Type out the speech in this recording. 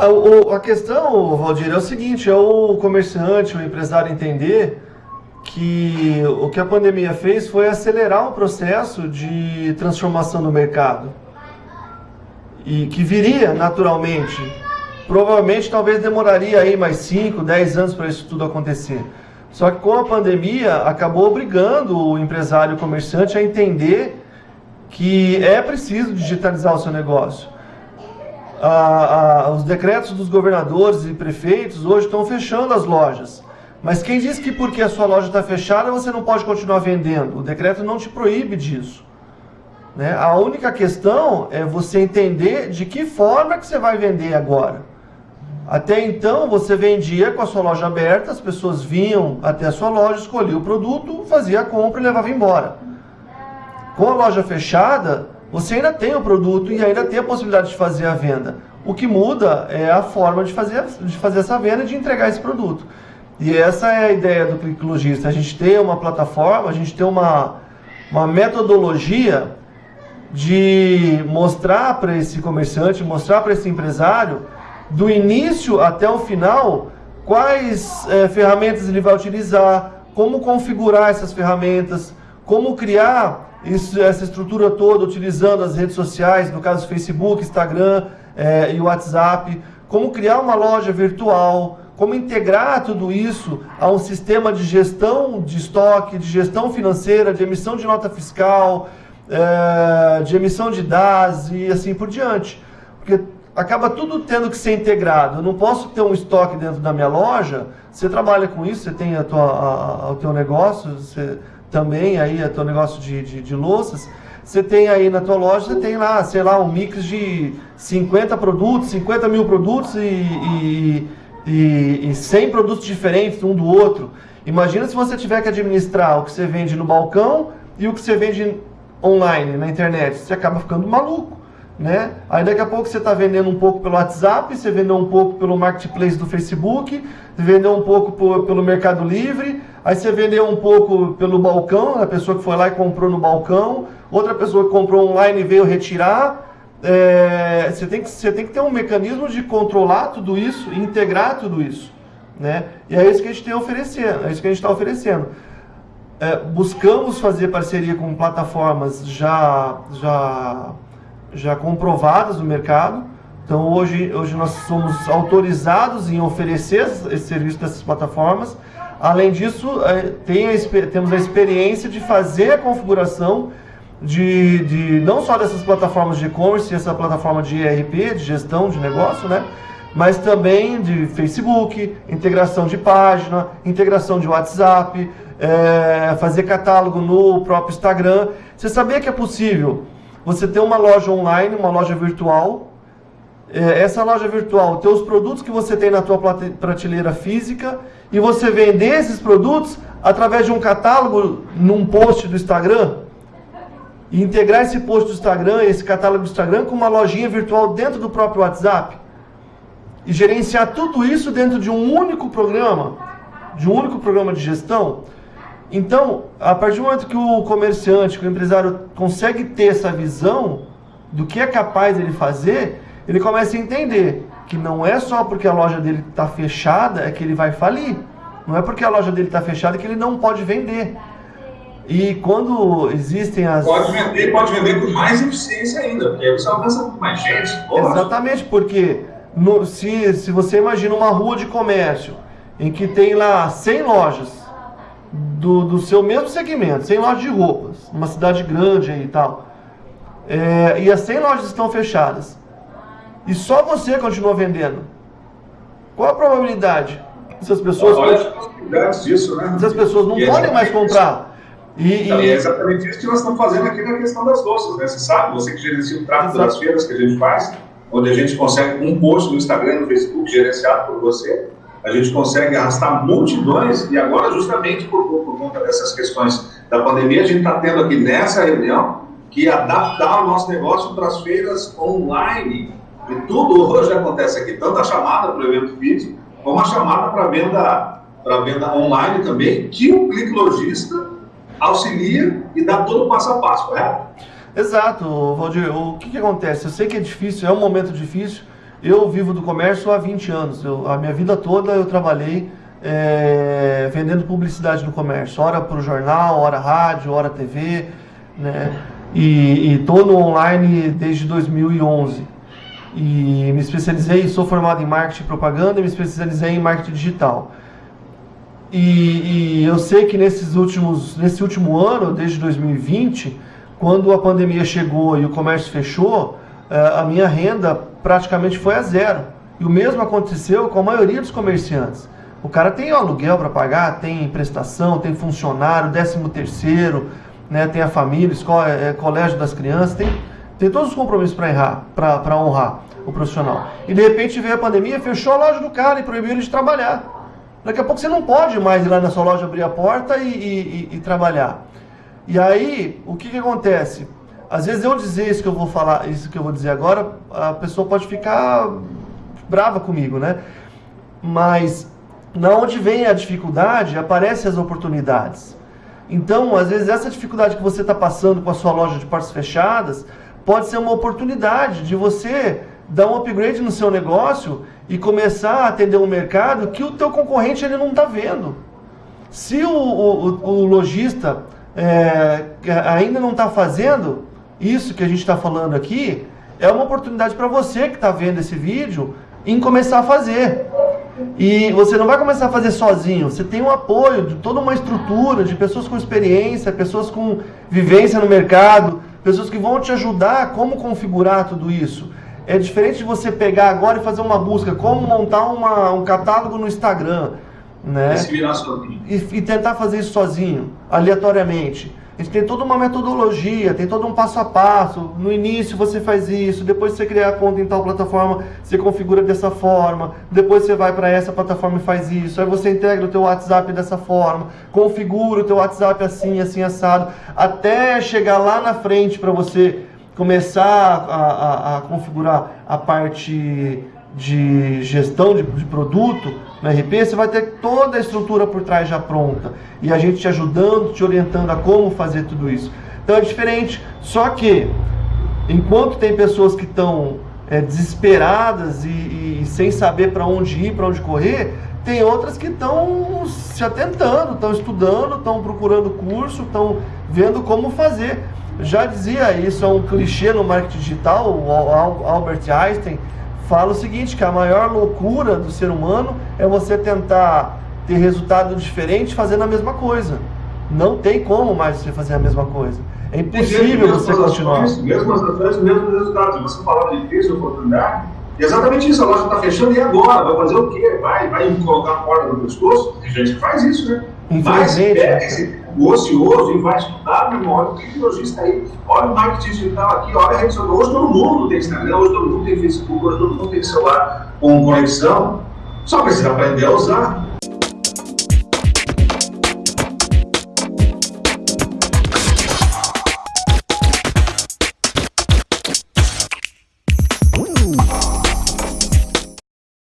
A, a questão, Valdir, é o seguinte, é o comerciante, o empresário entender que o que a pandemia fez foi acelerar o processo de transformação do mercado. E que viria naturalmente. Provavelmente, talvez demoraria aí mais 5, 10 anos para isso tudo acontecer. Só que com a pandemia, acabou obrigando o empresário o comerciante a entender que é preciso digitalizar o seu negócio a, a, os decretos dos governadores e prefeitos hoje estão fechando as lojas. Mas quem diz que porque a sua loja está fechada você não pode continuar vendendo? O decreto não te proíbe disso. Né? A única questão é você entender de que forma que você vai vender agora. Até então você vendia com a sua loja aberta, as pessoas vinham até a sua loja, escolhiam o produto, fazia a compra e levava embora. Com a loja fechada, você ainda tem o produto e ainda tem a possibilidade de fazer a venda. O que muda é a forma de fazer, de fazer essa venda e de entregar esse produto. E essa é a ideia do Click Logista. A gente tem uma plataforma, a gente tem uma, uma metodologia de mostrar para esse comerciante, mostrar para esse empresário, do início até o final, quais é, ferramentas ele vai utilizar, como configurar essas ferramentas, como criar isso, essa estrutura toda utilizando as redes sociais, no caso Facebook, Instagram é, e WhatsApp, como criar uma loja virtual, como integrar tudo isso a um sistema de gestão de estoque, de gestão financeira, de emissão de nota fiscal, é, de emissão de DAS e assim por diante. Porque acaba tudo tendo que ser integrado. Eu não posso ter um estoque dentro da minha loja, você trabalha com isso, você tem a tua, a, a, o teu negócio, você também aí, é teu negócio de, de, de louças, você tem aí na tua loja, você tem lá, sei lá, um mix de 50 produtos, 50 mil produtos e, e, e, e 100 produtos diferentes um do outro. Imagina se você tiver que administrar o que você vende no balcão e o que você vende online, na internet. Você acaba ficando maluco. Né? Aí daqui a pouco você está vendendo um pouco pelo WhatsApp, você vendeu um pouco pelo marketplace do Facebook, vendeu um pouco por, pelo Mercado Livre, aí você vendeu um pouco pelo balcão, a pessoa que foi lá e comprou no balcão, outra pessoa que comprou online e veio retirar. É, você, tem que, você tem que ter um mecanismo de controlar tudo isso integrar tudo isso. Né? E é isso que a gente tem a oferecer, é isso que a gente está oferecendo. É, buscamos fazer parceria com plataformas já, já já comprovadas no mercado. Então hoje, hoje nós somos autorizados em oferecer esse serviço dessas plataformas. Além disso, é, tem a, temos a experiência de fazer a configuração de, de não só dessas plataformas de e-commerce, essa plataforma de ERP, de gestão de negócio, né? mas também de Facebook, integração de página, integração de WhatsApp, é, fazer catálogo no próprio Instagram. Você sabia que é possível você ter uma loja online, uma loja virtual. É, essa loja virtual ter os produtos que você tem na tua prateleira física e você vender esses produtos através de um catálogo num post do Instagram e integrar esse post do Instagram, esse catálogo do Instagram com uma lojinha virtual dentro do próprio WhatsApp e gerenciar tudo isso dentro de um único programa, de um único programa de gestão. Então, a partir do momento que o comerciante, que o empresário consegue ter essa visão do que é capaz ele fazer, ele começa a entender que não é só porque a loja dele está fechada é que ele vai falir. Não é porque a loja dele está fechada que ele não pode vender. E quando existem as... Pode vender, pode vender com mais eficiência ainda, porque aí você alcança com mais gente. Exatamente, porque no, se, se você imagina uma rua de comércio em que tem lá 100 lojas, do, do seu mesmo segmento, 100 lojas de roupas, uma cidade grande aí e tal, é, e as 100 lojas estão fechadas, e só você continua vendendo, qual a probabilidade dessas pessoas... Olha as disso, né? Essas pessoas não e é podem mais comprar. E, e... É exatamente isso que nós estamos fazendo aqui na questão das louças, né? Você sabe, você que gerencia o tráfego das feiras que a gente faz, onde a gente consegue um post no Instagram, no Facebook, gerenciado por você, a gente consegue arrastar multidões, e agora, justamente por, por conta dessas questões da pandemia, a gente está tendo aqui nessa reunião que adaptar o nosso negócio para as feiras online. E tudo hoje acontece aqui, tanto a chamada para o evento físico, como a chamada para venda, para venda online também, que o clique lojista auxilia e dá todo o passo a passo, correto? Exato, Valdir. O que, que acontece? Eu sei que é difícil, é um momento difícil, Eu vivo do comércio há 20 anos. Eu, a minha vida toda eu trabalhei é, vendendo publicidade no comércio. Hora para o jornal, hora rádio, hora TV. Né? E estou no online desde 2011. E me especializei, sou formado em marketing e propaganda e me especializei em marketing digital. E, e, eu sei que nesses últimos, nesse último ano, desde 2020, quando a pandemia chegou e o comércio fechou, eh, a minha renda praticamente foi a zero. E o mesmo aconteceu com a maioria dos comerciantes. O cara tem aluguel para pagar, tem prestação, tem funcionário, décimo terceiro, né, tem a família, escola, é, colégio das crianças, tem, tem todos os compromissos para honrar o profissional. E de repente veio a pandemia, fechou a loja do cara e proibiu ele de trabalhar. Daqui a pouco você não pode mais ir lá na sua loja abrir a porta e, e, e, e trabalhar. E aí, o que, que acontece? Às vezes eu dizer isso que eu vou falar, isso que eu vou dizer agora, a pessoa pode ficar brava comigo, né? Mas na onde vem a dificuldade, aparecem as oportunidades. Então, às vezes essa dificuldade que você está passando com a sua loja de portas fechadas pode ser uma oportunidade de você dar um upgrade no seu negócio e começar a atender um mercado que o teu concorrente ele não está vendo. Se o, o, o lojista é, ainda não está fazendo isso que a gente está falando aqui, é uma oportunidade para você que está vendo esse vídeo em começar a fazer. E você não vai começar a fazer sozinho, você tem o um apoio de toda uma estrutura, de pessoas com experiência, pessoas com vivência no mercado, pessoas que vão te ajudar a como configurar tudo isso. É diferente de você pegar agora e fazer uma busca, como montar uma, um catálogo no Instagram, né? E, e tentar fazer isso sozinho, aleatoriamente. A gente tem toda uma metodologia, tem todo um passo a passo. No início você faz isso, depois você cria a conta em tal plataforma, você configura dessa forma, depois você vai para essa plataforma e faz isso, aí você integra o teu WhatsApp dessa forma, configura o teu WhatsApp assim, assim, assado, até chegar lá na frente para você começar a, a, a, configurar a parte de gestão de, de, produto no RP, você vai ter toda a estrutura por trás já pronta. E a gente te ajudando, te orientando a como fazer tudo isso. Então é diferente. Só que, enquanto tem pessoas que estão é, desesperadas e, e, sem saber para onde ir, para onde correr, tem outras que estão se atentando, estão estudando, estão procurando curso, estão vendo como fazer. Já dizia, isso é um clichê no marketing digital, o Albert Einstein fala o seguinte, que a maior loucura do ser humano é você tentar ter resultado diferente fazendo a mesma coisa. Não tem como mais você fazer a mesma coisa. É impossível você continuar. Mesmas ações, mesmos resultados. Você falava de crise, oportunidade, exatamente isso. A loja está fechando e agora? Vai fazer o quê? Vai, vai colocar a corda no pescoço? Tem gente que faz isso, né? Mas pega esse o ocioso e vai estudar, irmão, olha o tecnologista aí, olha o marketing digital aqui, olha a rede social. Hoje todo mundo tem Instagram, hoje todo mundo tem Facebook, hoje todo mundo tem celular com conexão. Só precisa aprender a usar.